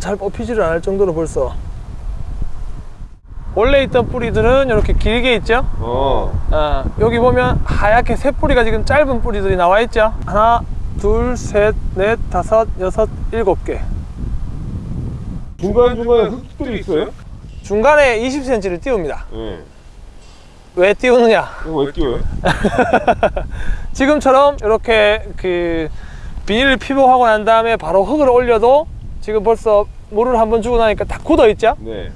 잘 뽑히지를 않을 정도로 벌써 원래 있던 뿌리들은 이렇게 길게 있죠 어. 어, 여기 보면 하얗게 새 뿌리가 지금 짧은 뿌리들이 나와 있죠 하나 둘셋넷 다섯 여섯 일곱 개 중간중간에 흙들이 있어요? 중간에 20cm를 띄웁니다 예. 왜 띄우느냐 이거 왜 끼워요? 지금처럼 이렇게 그 비닐을 피복하고 난 다음에 바로 흙을 올려도 지금 벌써 물을 한번 주고 나니까 다 굳어 있죠 네.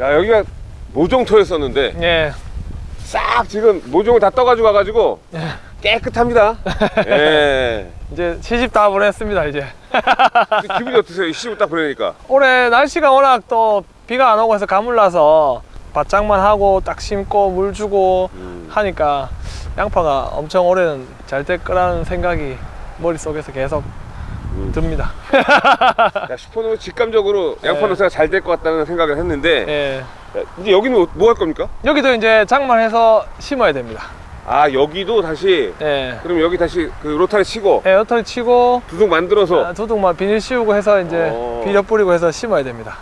야 여기가 모종토였었는데 예. 싹 지금 모종을 다 떠가지고 와가지고 깨끗합니다. 예. 이제 시집 다 보냈습니다 이제 기분이 어떠세요? 이 시집 딱 보내니까. 올해 날씨가 워낙 또 비가 안 오고 해서 가물나서 바짝만 하고 딱 심고 물 주고 음. 하니까 양파가 엄청 올해는 잘 될 거라는 생각이 머릿속에서 계속 음. 듭니다 야, 슈퍼노는 직감적으로 양파 예. 농사가 잘 될 것 같다는 생각을 했는데 예. 야, 이제 여기는 뭐 할 겁니까? 여기도 이제 장만해서 심어야 됩니다 아 여기도 다시 예. 그럼 여기 다시 그 로타리 치고 예, 여털 치고 두둑 만들어서 아, 두둑만 비닐 씌우고 해서 이제 어. 비료 뿌리고 해서 심어야 됩니다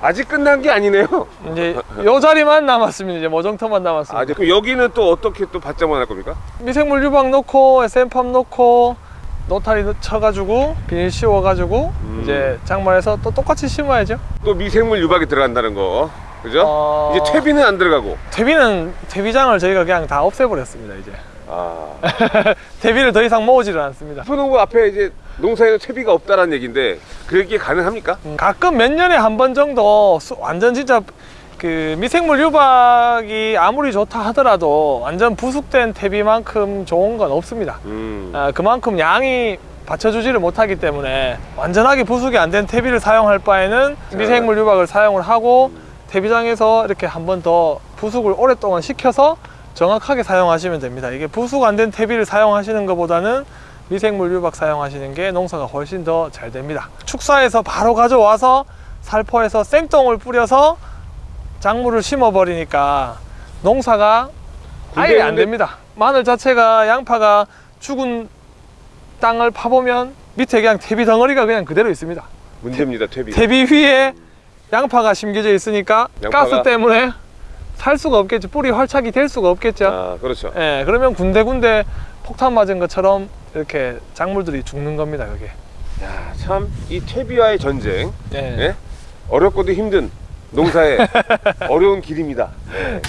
아직 끝난 게 아니네요. 이제 요 자리만 남았습니다 이제 모정터만 남았습니다 아 이제 그럼 여기는 또 어떻게 또 받자만 할 겁니까? 미생물 유박 넣고 SM팜 넣고 노타리 넣- 쳐가지고 비닐 씌워가지고 음. 이제 장만해서 또 똑같이 심어야죠 또 미생물 유박이 들어간다는 거 그죠? 어. 이제 퇴비는 안 들어가고 퇴비는 퇴비장을 저희가 그냥 다 없애버렸습니다 이제 아 퇴비를 더 이상 모으지를 않습니다 슈퍼농구 앞에 이제 농사에는 퇴비가 없다라는 얘기인데 그게 가능합니까? 음, 가끔 몇 년에 한 번 정도 수- 완전 진짜 그 미생물 유박이 아무리 좋다 하더라도 완전 부숙된 퇴비만큼 좋은 건 없습니다 음. 아, 그만큼 양이 받쳐주지를 못하기 때문에 완전하게 부숙이 안 된 퇴비를 사용할 바에는 미생물 유박을 사용을 하고 퇴비장에서 이렇게 한 번 더 부숙을 오랫동안 시켜서 정확하게 사용하시면 됩니다. 이게 부숙 안 된 퇴비를 사용하시는 것보다는 미생물 유박 사용하시는 게 농사가 훨씬 더 잘 됩니다. 축사에서 바로 가져와서 살포해서 생똥을 뿌려서 작물을 심어 버리니까 농사가 아예 안 됩니다. 마늘 자체가 양파가 죽은 땅을 파보면 밑에 그냥 퇴비 덩어리가 그냥 그대로 있습니다. 문제입니다 퇴비. 퇴비 위에 양파가 심겨져 있으니까 양파가- 가스 때문에 살 수가 없겠죠 뿌리 활착이 될 수가 없겠죠 아 그렇죠. 예, 그러면 군데군데 폭탄 맞은 것처럼 이렇게 작물들이 죽는 겁니다 그게 참이 퇴비와의 전쟁 예. 예? 어렵고도 힘든 농사의 어려운 길입니다. 네.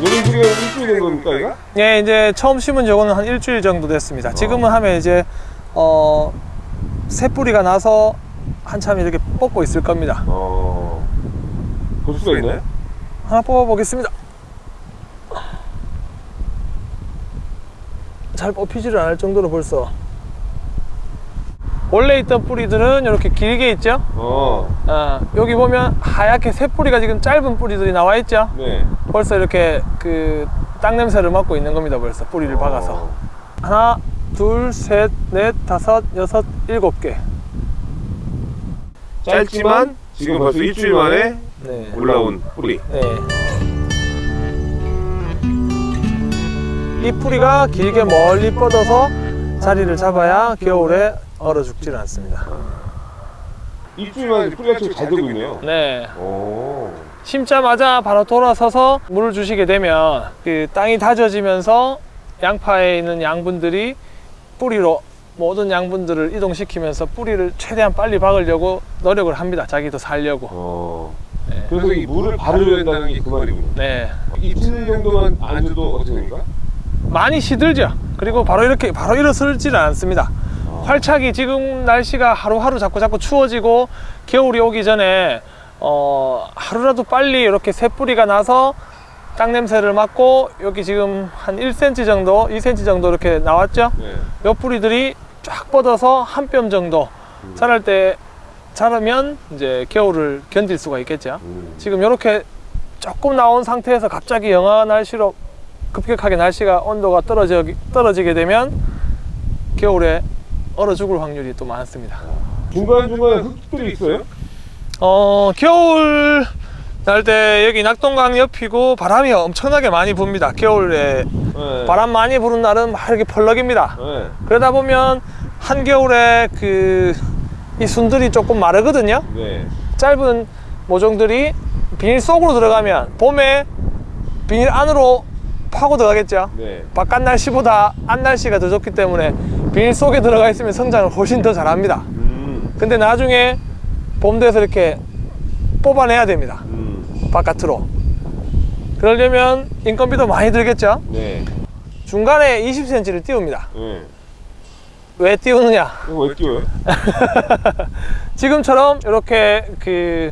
요즘 그게 일주일 된 겁니까 이거? 예, 이제 처음 심은 저거는 한 일주일 정도 됐습니다. 지금은 하면 이제 어, 새 뿌리가 나서 한참 이렇게 뽑고 있을 겁니다. 어. 볼 수가 있나요? 하나 뽑아 보겠습니다. 잘 뽑히지를 않을 정도로 벌써 원래 있던 뿌리들은 이렇게 길게 있죠. 어. 어, 여기 보면 하얗게 새 뿌리가 지금 짧은 뿌리들이 나와 있죠. 네. 벌써 이렇게 그 땅 냄새를 맡고 있는 겁니다. 벌써 뿌리를 박아서. 어. 하나, 둘, 셋, 넷, 다섯, 여섯, 일곱 개. 짧지만 지금 벌써 일주일 만에 네. 올라온 뿌리. 네. 이 뿌리가 길게 멀리 뻗어서 자리를 잡아야 겨울에 얼어 죽지를 않습니다. 일주일 만에 뿌리가 잘 되고 있네요. 네. 오. 심자마자 바로 돌아서서 물을 주시게 되면 그 땅이 다져지면서 양파에 있는 양분들이 뿌리로 모든 양분들을 이동시키면서 뿌리를 최대한 빨리 박으려고 노력을 합니다. 자기도 살려고. 어. 네. 그래서 이 물을 줘야 된다는 게 그 말이군요. 네. 이틀 정도만 안 줘도 어떻게 됩니까? 많이 시들죠. 그리고 바로 이렇게 바로 일어서지는 않습니다. 활착이 지금 날씨가 하루하루 자꾸 자꾸 추워지고 겨울이 오기 전에 어 하루라도 빨리 이렇게 새 뿌리가 나서 땅 냄새를 맡고 여기 지금 한 1cm 정도, 2cm 정도 이렇게 나왔죠. 네. 요 뿌리들이 쫙 뻗어서 한 뼘 정도 자랄 때 자라면 이제 겨울을 견딜 수가 있겠죠. 음. 지금 이렇게 조금 나온 상태에서 갑자기 영하 날씨로 급격하게 날씨가 온도가 떨어져, 떨어지게 되면 겨울에 얼어 죽을 확률이 또 많습니다. 중간 중간에 흙들이 있어요? 어 겨울 날 때 여기 낙동강 옆이고 바람이 엄청나게 많이 붑니다. 겨울에 네. 바람 많이 부는 날은 막 이렇게 펄럭입니다. 네. 그러다 보면 한겨울에 그 이 순들이 조금 마르거든요. 네. 짧은 모종들이 비닐 속으로 들어가면 봄에 비닐 안으로 파고 들어가겠죠. 네. 바깥 날씨보다 안 날씨가 더 좋기 때문에 비닐 속에 들어가 있으면 성장을 훨씬 더 잘합니다. 음. 근데 나중에 봄 돼서 이렇게 뽑아내야 됩니다. 음. 바깥으로. 그러려면 인건비도 많이 들겠죠. 네. 중간에 20cm를 띄웁니다. 네. 왜 띄우느냐? 이거 왜 띄워요? 지금처럼 이렇게 그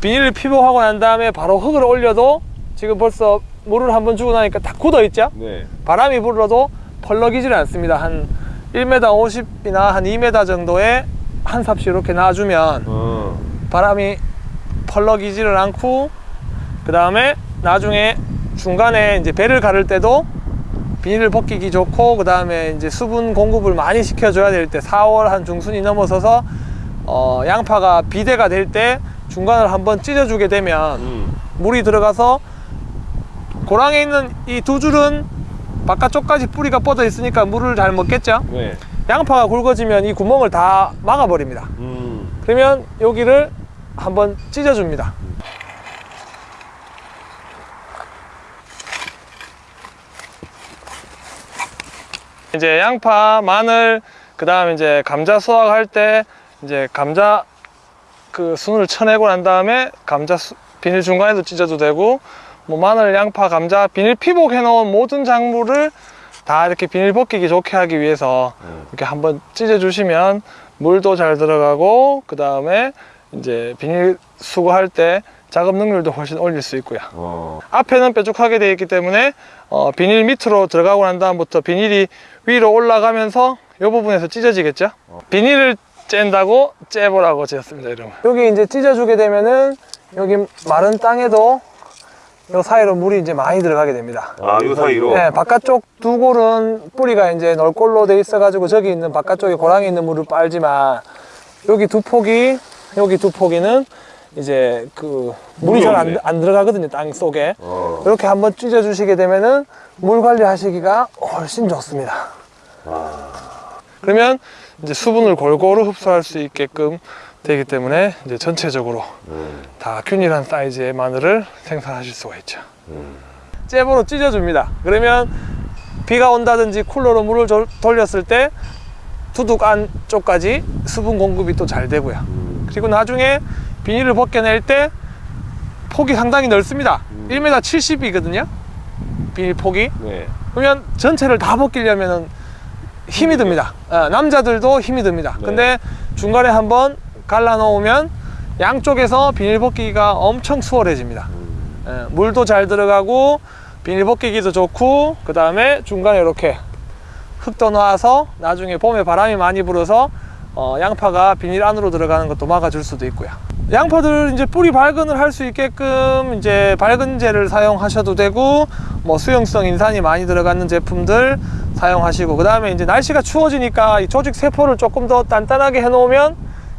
비닐을 피복하고 난 다음에 바로 흙을 올려도 지금 벌써 물을 한번 주고 나니까 다 굳어 있죠? 네. 바람이 불어도 펄럭이질 않습니다. 한 1m 50이나 한 2m 정도의 한 삽씩 이렇게 놔주면 어. 바람이 펄럭이지를 않고 그 다음에 나중에 중간에 이제 배를 가를 때도 비닐을 벗기기 좋고 그 다음에 이제 수분 공급을 많이 시켜줘야 될 때 4월 한 중순이 넘어서서 어, 양파가 비대가 될 때 중간을 한번 찢어주게 되면 음. 물이 들어가서 고랑에 있는 이 두 줄은 바깥쪽까지 뿌리가 뻗어 있으니까 물을 잘 먹겠죠 네. 양파가 굵어지면 이 구멍을 다 막아버립니다 음. 그러면 여기를 한번 찢어줍니다. 이제 양파, 마늘, 그 다음 이제 감자 수확할 때 이제 감자 그 순을 쳐내고 난 다음에 감자 수- 비닐 중간에도 찢어도 되고 뭐 마늘, 양파, 감자 비닐 피복 해 놓은 모든 작물을 다 이렇게 비닐 벗기기 좋게 하기 위해서 음. 이렇게 한번 찢어 주시면 물도 잘 들어가고 그 다음에 이제 비닐 수거할 때 작업 능률도 훨씬 올릴 수 있고요. 어. 앞에는 뾰족하게 되어 있기 때문에 어, 비닐 밑으로 들어가고 난 다음부터 비닐이 위로 올라가면서 이 부분에서 찢어지겠죠. 비닐을 짠다고 째보라고 지었습니다. 이름을. 여기 이제 찢어주게 되면은 여기 마른 땅에도 이 사이로 물이 이제 많이 들어가게 됩니다. 아, 요 사이로. 네, 바깥쪽 두 골은 뿌리가 이제 널골로 돼 있어 가지고 저기 있는 바깥쪽에 고랑에 있는 물을 빨지만 여기 두 폭이 여기 두 폭이는 이제 그 물이 잘. 안 안 들어가거든요 땅 속에 어. 이렇게 한번 찢어 주시게 되면은 물 관리하시기가 훨씬 좋습니다. 그러면 이제 수분을 골고루 흡수할 수 있게끔 되기 때문에 이제 전체적으로 음. 다 균일한 사이즈의 마늘을 생산하실 수가 있죠. 음. 잽으로 찢어 줍니다. 그러면 비가 온다든지 쿨러로 물을 조- 돌렸을 때 두둑 안쪽까지 수분 공급이 또 잘 되고요. 음. 그리고 나중에 비닐을 벗겨낼 때 폭이 상당히 넓습니다. 음. 1m 70이거든요. 비닐 폭이. 네. 그러면 전체를 다 벗기려면 힘이 듭니다. 어, 남자들도 힘이 듭니다. 네. 근데 중간에 한번 갈라 놓으면 양쪽에서 비닐 벗기기가 엄청 수월해집니다. 음. 예, 물도 잘 들어가고 비닐 벗기기도 좋고 그 다음에 중간에 이렇게 흙도 놔서 나중에 봄에 바람이 많이 불어서 어, 양파가 비닐 안으로 들어가는 것도 막아줄 수도 있고요. 양파들 이제 뿌리 발근을 할 수 있게끔 이제 발근제를 사용하셔도 되고 뭐 수용성 인산이 많이 들어가는 제품들 사용하시고 그 다음에 이제 날씨가 추워지니까 이 조직 세포를 조금 더 단단하게 해놓으면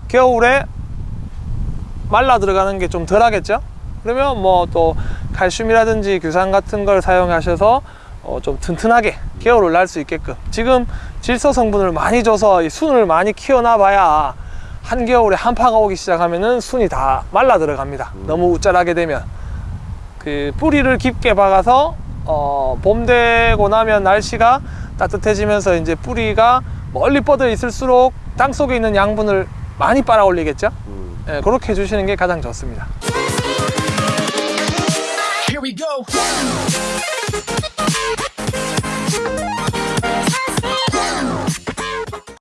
겨울에 말라 들어가는 게 좀 덜 하겠죠? 그러면 뭐 또 칼슘이라든지 규산 같은 걸 사용하셔서 어, 좀 튼튼하게 겨울을 날 수 있게끔 지금 질소 성분을 많이 줘서 이 순을 많이 키워놔 봐야 한겨울에 한파가 오기 시작하면은 순이 다 말라 들어갑니다. 음. 너무 우짤하게 되면. 그 뿌리를 깊게 박아서 어, 봄 되고 나면 날씨가 따뜻해지면서 이제 뿌리가 멀리 뻗어 있을수록 땅 속에 있는 양분을 많이 빨아 올리겠죠? 음. 예, 그렇게 해주시는 게 가장 좋습니다.